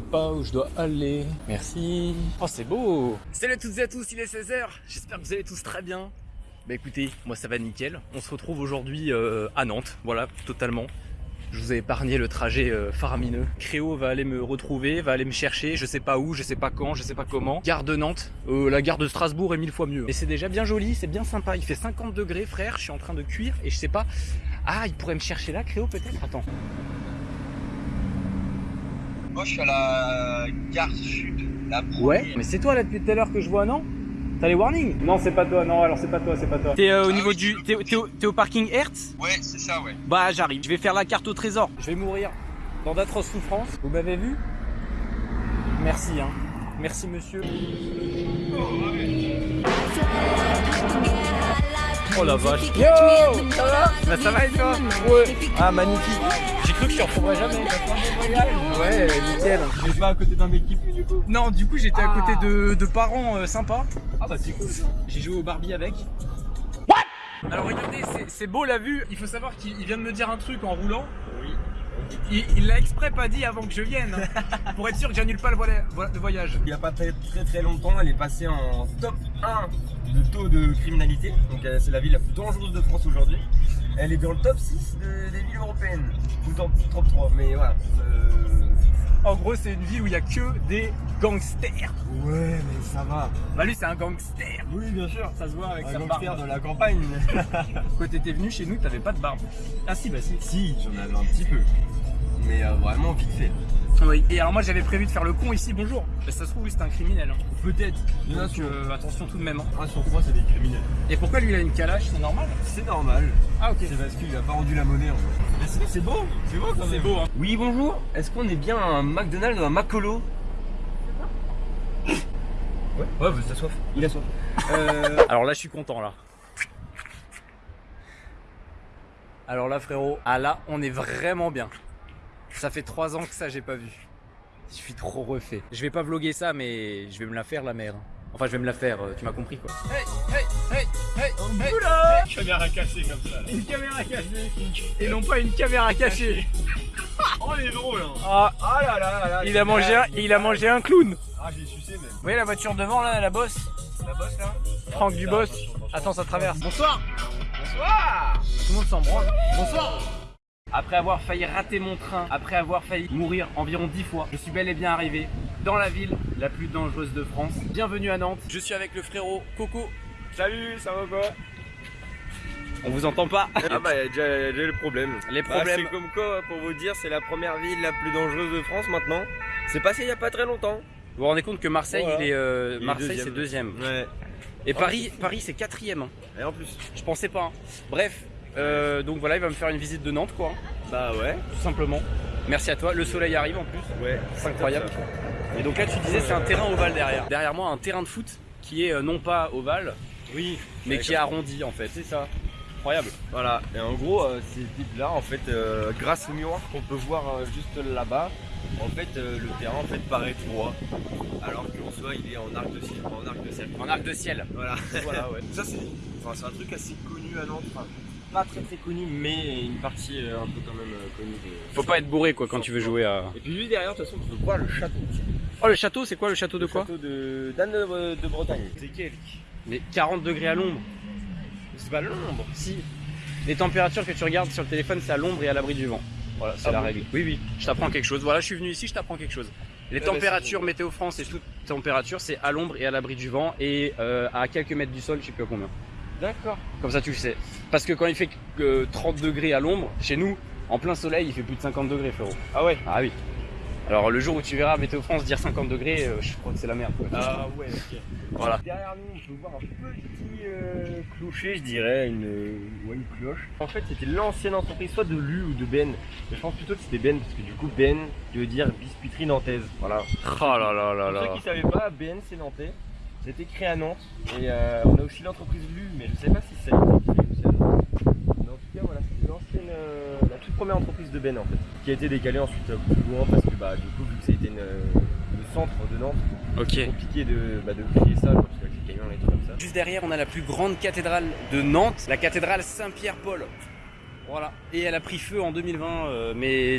pas où je dois aller. Merci. Oh, c'est beau. Salut à toutes et à tous, il est 16h. J'espère que vous allez tous très bien. Bah écoutez, moi ça va nickel. On se retrouve aujourd'hui euh, à Nantes, voilà, totalement. Je vous ai épargné le trajet euh, faramineux. Créo va aller me retrouver, va aller me chercher, je sais pas où, je sais pas quand, je sais pas comment. Gare de Nantes, euh, la gare de Strasbourg est mille fois mieux. Mais c'est déjà bien joli, c'est bien sympa. Il fait 50 degrés, frère, je suis en train de cuire et je sais pas. Ah, il pourrait me chercher là, Créo, peut-être? Attends. Moi, je suis à la gare sud. La Ouais, mais c'est toi là depuis tout à l'heure que je vois, non? T'as les warnings? Non, c'est pas toi, non, alors c'est pas toi, c'est pas toi. T'es euh, au Ah niveau oui, du. au, t'es au parking Hertz? Ouais, c'est ça, ouais. Bah, j'arrive. Je vais faire la carte au trésor. Je vais mourir dans d'atroces souffrances. Vous m'avez vu? Merci, hein. Merci, monsieur. Oh la vache. Yo Ça va Bah, ça va et toi? Ouais. Ah, magnifique. Je te jamais. Ouais, nickel. Pas à côté d'un mec qui pue du coup Non, du coup, j'étais à Ah. côté de, de parents euh, sympas. Ah bah c'est cool J'ai joué au Barbie avec. Alors regardez, c'est- beau la vue. Il faut savoir qu'il il vient de me dire un truc en roulant. Oui. Il l'a exprès pas dit avant que je vienne. hein, pour être sûr que j'annule pas le vola- vola- le voyage. Il y a pas très très très longtemps, elle est passée en top 1 de taux de criminalité. Donc euh, c'est la ville la plus dangereuse de France aujourd'hui. Elle est dans le top 6 de- des villes européennes. Ou dans le top 3, mais voilà. Euh, En gros, c'est une ville où il y a que des gangsters. Ouais, mais ça va. Bah lui, c'est un gangster. Oui, bien sûr. Ça se voit avec Un sa gangster barbe. de la campagne. Quand t'étais venu chez nous, t'avais pas de barbe. Ah si, bah si. si, j'en avais un petit peu. Mais euh, vraiment vite fait. Oui. Et alors moi, j'avais prévu de faire le con ici. Bonjour. Bah, ça se trouve, oui, c'est un criminel. hein. Peut-être. Donc euh, attention tout de même. hein. 1 sur 3, c'est des criminels. Et pourquoi lui, il a une calache? C'est normal? C'est normal. Ah ok. C'est parce qu'il a pas rendu la monnaie en fait. Mais sinon c'est beau, c'est beau quand C'est même. beau, hein. Oui bonjour, est-ce qu'on est bien à un McDonald's ou un Macolo Ouais, ouais, bah, t'as soif. Il a soif. Euh, Alors là, je suis content là. Alors là, frérot, ah là, on est vraiment bien. Ça fait trois ans que ça, j'ai pas vu. Je suis trop refait. Je vais pas vloguer ça, mais je vais me la faire la mère. Enfin, je vais me la faire. euh, Tu m'as compris quoi. Hey, hey, hey, hey, hey. Oula caméra cassée comme ça. Une caméra cachée. Et non pas une caméra cachée. Oh il est drôle hein. Ah, Ah là là là là. il a mangé un, il a mangé un clown. Ah j'ai sucé même. Vous voyez la voiture devant là, la bosse La bosse là Franck Dubos. Attends, ça traverse. Bonsoir. Bonsoir. Tout le monde s'en branle. Bonsoir. Après avoir failli rater mon train, après avoir failli mourir environ 10 fois, je suis bel et bien arrivé dans la ville la plus dangereuse de France. Bienvenue à Nantes. Je suis avec le frérot Coco. Salut, ça va quoi On vous entend pas Ah bah déjà, y a déjà le problème. Les Bah, problèmes. c'est comme quoi, pour vous dire, c'est la première ville la plus dangereuse de France maintenant. C'est passé il y a pas très longtemps. Vous vous rendez compte que Marseille, Voilà. il est euh, Il est Marseille, c'est deuxième. Ouais. Et Paris, Paris, c'est quatrième. hein. Et en plus. Je pensais pas. hein. Bref, euh, donc voilà, il va me faire une visite de Nantes, quoi, Bah ouais. tout simplement. Merci à toi. Le soleil arrive en plus. Ouais. C'est incroyable. Et donc là, tu disais, c'est un terrain ovale derrière. Derrière moi, un terrain de foot qui est euh, non pas ovale, Oui. mais qui est arrondi en fait. C'est ça. Incroyable. Voilà, et en gros, euh, ces types-là, en fait, euh, grâce au miroir qu'on peut voir euh, juste là-bas, en fait, le terrain en fait paraît droit, alors qu'en soi, il est en arc de ciel. En arc de ciel. En arc de ciel. Voilà. Voilà, ouais. Ça, c'est enfin, c'est un truc assez connu à Nantes. Pas très très connu, mais une partie euh, un peu quand même euh, connue. De... Faut pas être bourré quoi quand tu veux jouer à. Et puis lui derrière, de toute façon, tu peux voir le château? Oh, le château, c'est quoi le château de le quoi? château de d'Anne de, de Bretagne. C'est quel Mais 40 degrés à l'ombre. C'est pas l'ombre. Si. Les températures que tu regardes sur le téléphone, c'est à l'ombre et à l'abri du vent. Voilà, c'est Ah la bon règle. Oui, oui. Je t'apprends quelque chose. Voilà, je suis venu ici, je t'apprends quelque chose. Les ben, températures météo France et toute température, c'est à l'ombre et à l'abri du vent et euh, à quelques mètres du sol, je sais plus à combien. D'accord. Comme ça, tu le sais. Parce que quand il fait que 30 degrés à l'ombre, chez nous, en plein soleil, il fait plus de 50 degrés, frérot. Ah ouais. Ah oui. Alors le jour où tu verras Météo France dire 50 degrés, euh, je crois que c'est la merde. quoi. Ah ouais, ok. Voilà. Derrière nous, on peut voir un petit euh, clocher, je dirais, une, ouais, une cloche. En fait, c'était l'ancienne entreprise, soit de l'U ou de Ben. Mais je pense plutôt que c'était Ben, parce que du coup, Ben, veut dire biscuiterie nantaise. Voilà. Oh là là là Pour là. ceux qui savaient pas, Ben, c'est nantais. C'était créé à Nantes. Et euh, on a aussi l'entreprise LU, mais je sais pas si ça a été créé aussi à Nantes. Mais en tout cas, voilà, c'était l'ancienne, euh, la toute première entreprise de Ben en fait. Qui a été décalée ensuite euh, plus loin parce que, bah, du coup, vu que euh, le centre de Nantes, Ok. c'est compliqué de, bah, de créer ça quand tu as les camions et des trucs comme ça. Juste derrière, on a la plus grande cathédrale de Nantes, la cathédrale Saint-Pierre-Paul. Voilà. Et elle a pris feu en 2020, euh, mais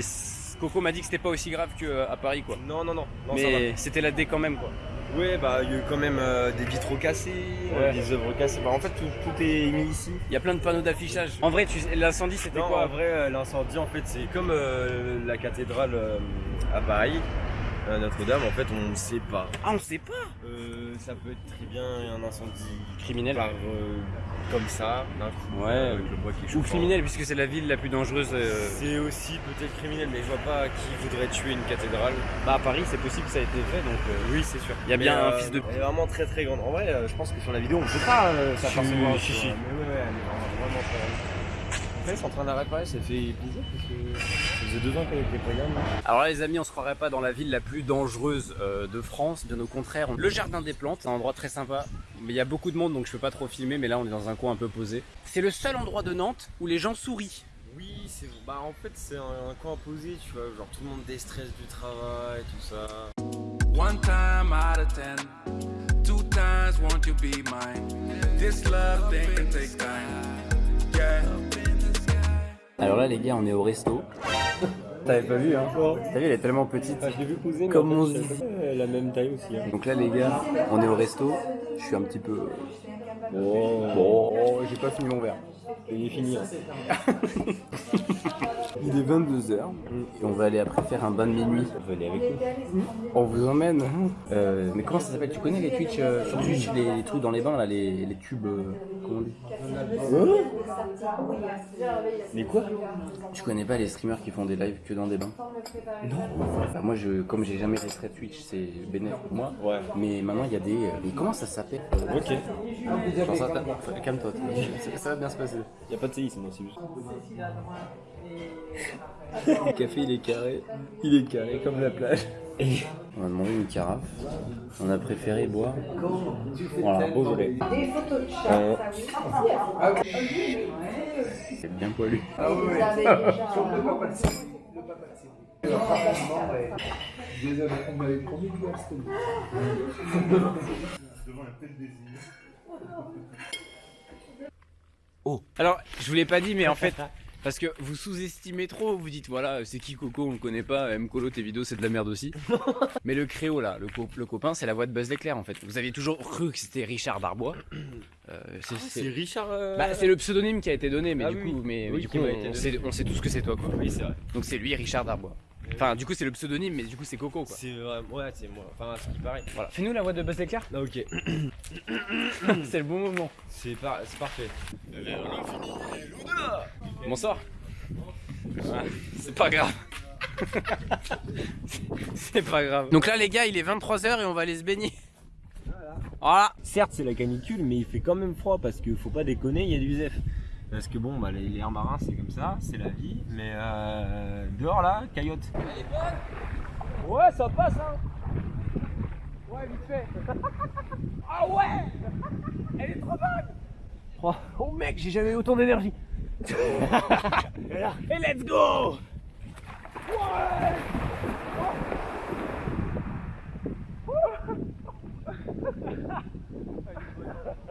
Coco m'a dit que c'était pas aussi grave qu'à Paris, quoi. Non, non, non. non. Mais c'était la D quand même, quoi. Ouais, bah il y a eu quand même euh, des vitraux cassés, euh, Ouais. des œuvres cassées. Bah, en fait, tout, tout est mis ici. Il y a plein de panneaux d'affichage. En vrai, tu l'incendie, c'était quoi en vrai, euh, l'incendie, en fait, c'est comme euh, la cathédrale à Paris, Notre-Dame. En fait, on ne sait pas. Ah, on sait pas. Euh, ça peut être très bien un incendie Criminel. par, euh, comme ça, d'un coup, Ouais. euh, avec le bois qui est Ou criminel, puisque c'est la ville la plus dangereuse. euh, C'est aussi peut-être criminel, mais je vois pas qui voudrait tuer une cathédrale. Bah, à Paris, c'est possible que ça a été fait, donc. euh, Oui, c'est sûr. Il y a Mais, bien un fils de- Elle est vraiment très très grande. En vrai, euh, je pense que sur la vidéo, on peut pas euh, si, vois. si. Mais ouais, ouais, elle est vraiment, vraiment très grande. En fait, c'est en train d'arrêter pareil, ça fait plaisir parce que ça faisait deux ans qu'elle était pas gamme. Alors là les amis, on se croirait pas dans la ville la plus dangereuse euh, de France, bien au contraire. Le jardin des plantes, c'est un endroit très sympa, mais il y a beaucoup de monde donc je peux pas trop filmer, mais là on est dans un coin un peu posé. C'est le seul endroit de Nantes où les gens sourient. Oui, c'est bah en fait c'est un, un coin posé, tu vois, genre tout le monde déstresse du travail, tout ça. One time out of ten, two times won't you be mine? This love thing can take time. Yeah. Alors là les gars, on est au resto. T'avais pas vu, hein T'as vu, elle est tellement petite. Je l'ai vu poser, Comme on se dit. la même taille aussi. Hein. Donc là les gars, on est au resto. Je suis un petit peu... Oh, Bon, j'ai pas fini mon verre. il est fini. hein. Il est 22h et on va aller après faire un bain de minuit. Venez avec nous. On vous emmène. Euh, mais comment ça s'appelle? Tu connais les Twitch euh, sur Twitch les, les trucs dans les bains là, les, les tubes. euh, comment on dit? Mais quoi? Tu connais pas les streamers qui font des lives que dans des bains? Non. moi, je, comme j'ai jamais fait Twitch, c'est bénéfique pour moi. Ouais. Mais maintenant, il y a des. mais comment ça s'appelle? Ok. Calme-toi. ça, va bien se passer. Y a pas de séisme, c'est juste. Le café, il est carré. Il est carré comme la plage. On a demandé une carafe. On a préféré boire. Voilà, Beaujolais. Euh, C'est bien poilu. Oh. Alors, je vous l'ai pas dit, mais en fait, parce que vous sous-estimez trop, vous dites voilà, c'est qui Coco, on le connaît pas, M Colo, tes vidéos, c'est de la merde aussi. mais le créo là, le, co- le copain, c'est la voix de Buzz l'éclair en fait. Vous aviez toujours cru que c'était Richard Darbois. Euh, c'est- c'est- Richard. euh, bah, c'est le pseudonyme qui a été donné, mais Ah du coup, mais, mais oui, du coup on, sait, on sait tous que c'est toi quoi. Oui, c'est vrai. Donc c'est lui, Richard Darbois. Enfin, du coup, c'est le pseudonyme, mais du coup, c'est Coco quoi. C'est vrai. Ouais, c'est moi. Enfin, ce qui paraît. Voilà. Fais-nous la voix de Buzz l'éclair. Ah, ok. c'est le bon moment. C'est par... c'est parfait. Bonsoir. Ouais, c'est pas grave. c'est pas grave. Donc là, les gars, il est 23h et on va aller se baigner. Voilà. Certes, c'est la canicule, mais il fait quand même froid parce qu'il faut pas déconner, il y a du ZEF. Parce que bon, bah, les, les airs marins, c'est comme ça, c'est la vie. Mais euh, dehors là, caillotte. Ouais, ça passe, hein. Ouais, vite fait. ah ouais Elle est trop bonne oh, oh, mec, j'ai jamais eu autant d'énergie. hey, let's go! What?